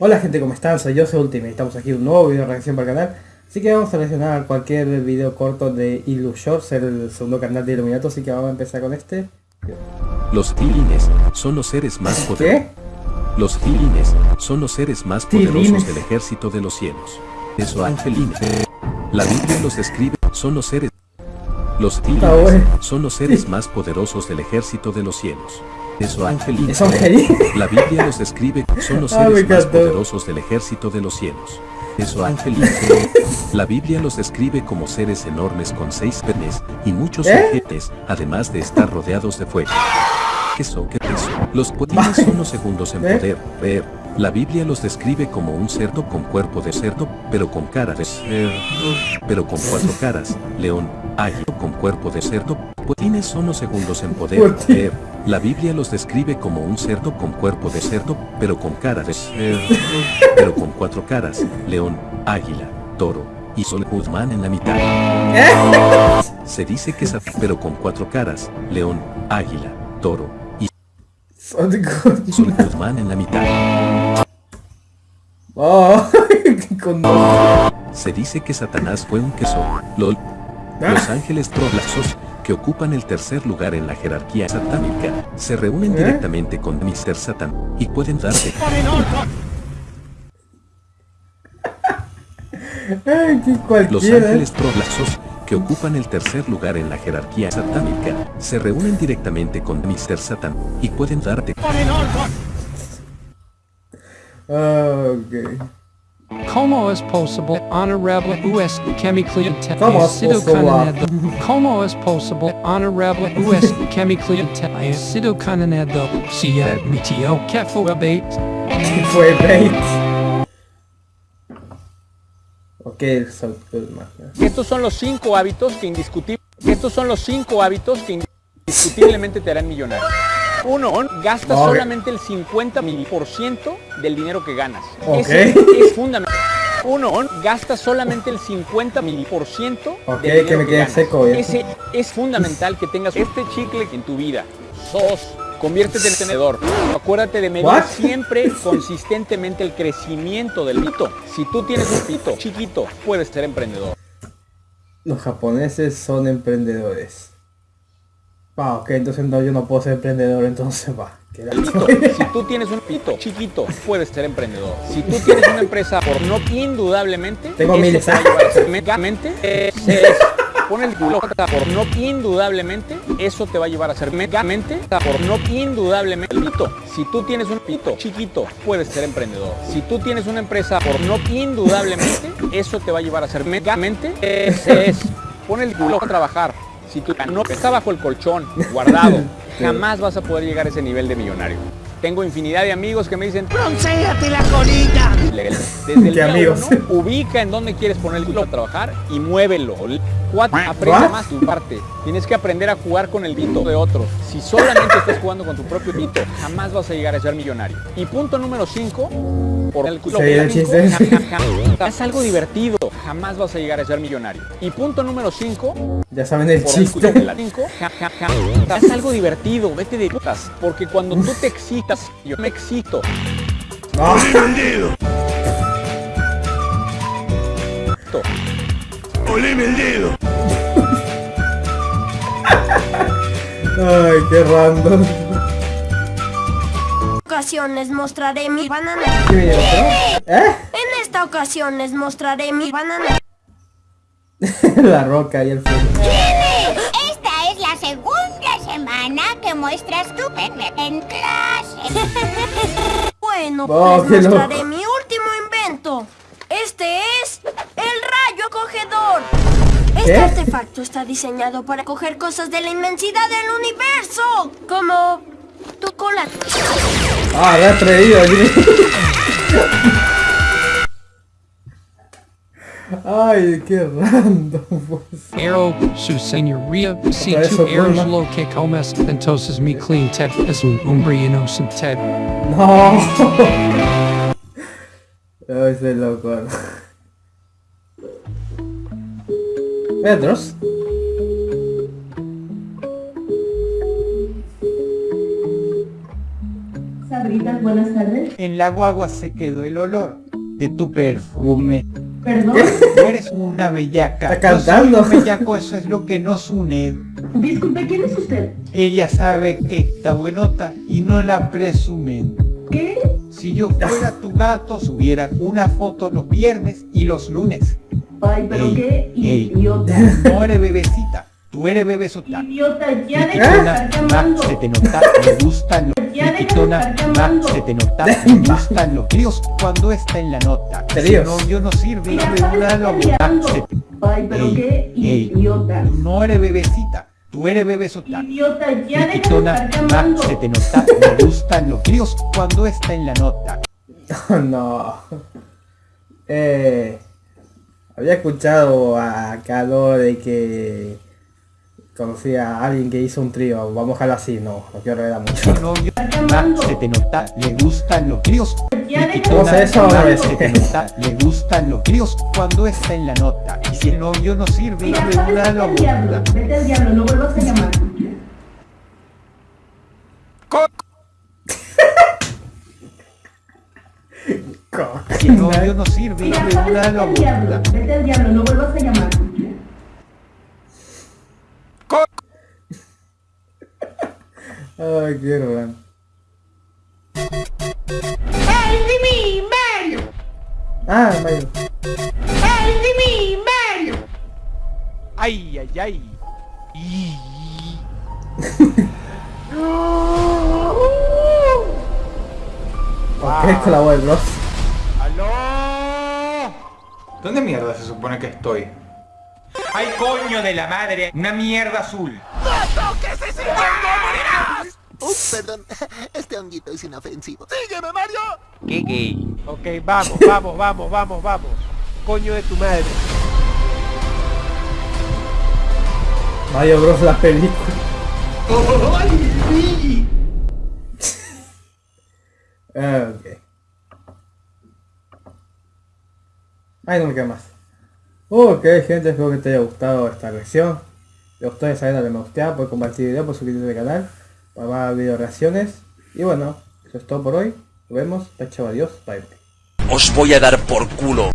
Hola gente, ¿cómo están? Soy yo, soy Ultimate. Estamos aquí en un nuevo video de reacción para el canal. Así que vamos a reaccionar cualquier video corto de Illushores, el segundo canal de Illuminato, así que vamos a empezar con este. Los tilines son los seres más poderosos. ¿Qué? Los tilines son los seres más Tilines. poderosos del ejército de los cielos. Eso angelines. La Biblia los describe, son los seres. Los bueno. son los seres más poderosos del ejército de los cielos. Eso Angelín. La Biblia los describe, son los Ah, seres más poderosos del ejército de los cielos. Eso angelines. La Biblia los describe como seres enormes con seis penes y muchos ¿Eh? ojetes, además de estar rodeados de fuego. Queso, qué peso. Los potines son los segundos en ¿Eh? poder ver. La Biblia los describe como un cerdo con cuerpo de cerdo, pero con cara de cerdo, pero con cuatro caras. León, águila con cuerpo de cerdo. Potines son los segundos en poder. La Biblia los describe como un cerdo con cuerpo de cerdo, pero con cara de cerdo, pero con cuatro caras. León, águila, toro y Sol Guzmán en la mitad. ¿Eh? Se dice que es pero con cuatro caras. León, águila, toro y Sol Guzmán en la mitad. Se dice que Satanás fue un queso. LOL. Los ángeles troblaxos, que ocupan el tercer lugar en la jerarquía satánica, se reúnen ¿Eh? directamente con Mr. Satan y pueden darte Los ángeles troblaxos, que ocupan el tercer lugar en la jerarquía satánica, se reúnen directamente con Mr. Satan y pueden darte Ah, ok. Como es posible honorable US chemically condenado. Como es posible honorable US chemically sido condenado. Si admitió que fue bait. Fue bait. Ok, Sol Goodman. Estos son los cinco hábitos que indiscutible, estos son los cinco hábitos que indiscutiblemente te harán millonario. Uno, gasta solamente el 50 mil por ciento del dinero que ganas. Ese es fundamental. Uno, gasta solamente el 50 mil por ciento Ok, del que me quede seco. Ese es fundamental que tengas este chicle en tu vida. Dos, conviértete en tenedor. Acuérdate de medir siempre consistentemente el crecimiento del pito. Si tú tienes un pito chiquito, puedes ser emprendedor. Los japoneses son emprendedores. Va, ok, entonces no, yo no puedo ser emprendedor, entonces va. Pito. Si tú tienes un pito chiquito, puedes ser emprendedor. Si tú tienes una empresa, por no indudablemente, Tengo eso miles. te va a llevar a ser megamente. es- Pon el culo por no indudablemente, eso te va a llevar a ser megamente. Por no indudablemente, pito. Si tú tienes un pito chiquito, puedes ser emprendedor. Si tú tienes una empresa, por no indudablemente, eso te va a llevar a ser megamente. Ese es. Pon el culo a trabajar. Si tu no está bajo el colchón, guardado, jamás vas a poder llegar a ese nivel de millonario. Tengo infinidad de amigos que me dicen, ¡Broncéate la colita! Desde el ¿Qué día amigos? uno, ubica en dónde quieres poner el culo a trabajar y muévelo. Cuatro, aprende ¿What? más tu parte. Tienes que aprender a jugar con el pito de otros. Si solamente estás jugando con tu propio pito, jamás vas a llegar a ser millonario. Y punto número 5, por el culo. El. Haz algo divertido, jamás vas a llegar a ser millonario. Y punto número 5, Ya saben el por el culo de chiste. la cinco, ja, ja, ja. Haz algo divertido, vete de putas. Porque cuando tú te yo me excito. Ah, Ay, qué random. ocasión les mostraré mi banana. ¿Eh? En esta ocasión les mostraré mi banana. La roca y el fuego. Semana que muestras tu pene en clase. Bueno, Oh, loco. mostraré mi último invento. Este es el rayo acogedor. Este ¿Qué? artefacto está diseñado para coger cosas de la inmensidad del universo, como tu cola. Ah, me ha atrevido. Ay, qué random. pues. Arrow, su señoría, si su eres lo que comes, entonces mi clean ted es un hombre inocente. No. Ay, soy loco. Pedros. señoritas, buenas tardes. En la guagua se quedó el olor de tu perfume. Perdón, Tú eres una bellaca. Está Yo soy cantando. un bellaco, eso es lo que nos une. disculpe, ¿quién es usted? Ella sabe que está buenota y no la presumen. ¿Qué? Si yo fuera tu gato, subiera una foto los viernes y los lunes. Ay, pero Ey, qué ey. idiota. No eres bebecita, tú eres bebesota. Idiota, ya deja de estar llamando. se te nota, me gustan los Ya de se te nota, me gustan los críos cuando está en la nota. Si no, yo no sirve te- Ay, pero Ey, qué idiota. Tú no eres bebecita, tú eres bebesota. Idiota, ya deja de estar ma, llamando. se te nota, me gustan los críos cuando está en la nota. no. Eh, había escuchado a Calor de que conocía a alguien que hizo un trío. Vamos a dejarlo así, no, no quiero revelar mucho. no, yo, ma, se te nota, le gustan los Vamos a eso se te nota, le gustan los críos cuando está en la nota. Y si el novio no sirve Mira, ¿sabes? una Vete al diablo, loca. vete al diablo, no vuelvas a llamar. Si el novio no sirve Mira, de ¿sabes? una Vete al diablo, loca. vete al diablo, no vuelvas a llamar. Ay, quiero ver. ¡Ay, de mí, Mario! Ah, Mario. ¡Ay, de mí, Mario! Ay, ay, ay. Ok, con la voz de Bros. ¡Aló! ¿Dónde mierda se supone que estoy? ¡Ay, coño de la madre! ¡Una mierda azul! Ups, perdón. Este honguito es inofensivo. ¡Sígueme, Mario! ¡Qué gay! Ok, vamos, vamos, vamos, vamos, vamos. Coño de tu madre. Mario Bros la película. Ah, ok. Ay, no me queda más. Ok, gente, espero que te haya gustado esta reacción. Si gustó, ya saben darle me gusta, por compartir el video, por suscribirte al canal, para más video reacciones. Y bueno, eso es todo por hoy. Nos vemos. Chao, adiós. Bye. Os voy a dar por culo.